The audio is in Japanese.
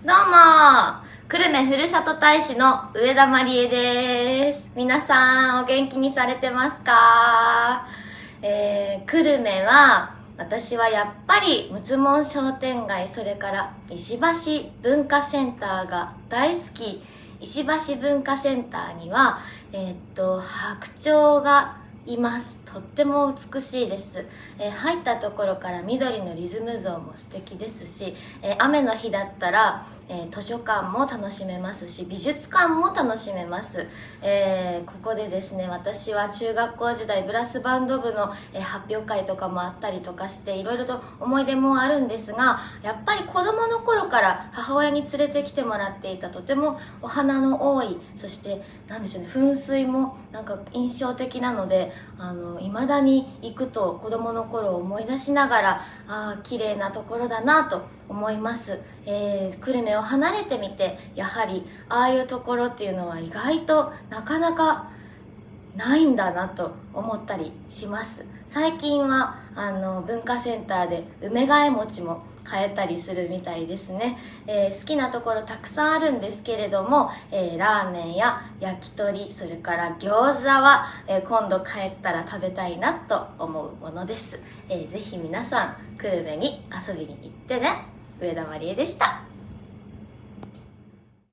どうも。久留米ふるさと大使の上田まりえです。皆さんお元気にされてますか？えー、久留米は私はやっぱり六つ門商店街それから石橋文化センターが大好き。石橋文化センターにはえー、っと白鳥がいます。とっても美しいです、えー、入ったところから緑のリズム像も素敵ですし、えー、雨の日だったら、えー、図書館も楽しめますし美術館も楽しめます、えここでですね私は中学校時代ブラスバンド部の、え発表会とかもあったりとかしていろいろと思い出もあるんですがやっぱり子供の頃から母親に連れてきてもらっていたとてもお花の多いそして何でしょうね噴水もなんか印象的なのであのいまだに行くと子供の頃を思い出しながらああ綺麗なところだなと思います、えー、久留米を離れてみてやはりああいうところっていうのは意外となかなかないんだなと思ったりします。最近はあの文化センターで梅替え餅も買えたりするみたいですね、えー、好きなところたくさんあるんですけれども、えー、ラーメンや焼き鳥それから餃子は、えー、今度帰ったら食べたいなと思うものです、えー、ぜひ皆さん久留米に遊びに行ってね。上田まりえでした。